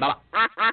Bye.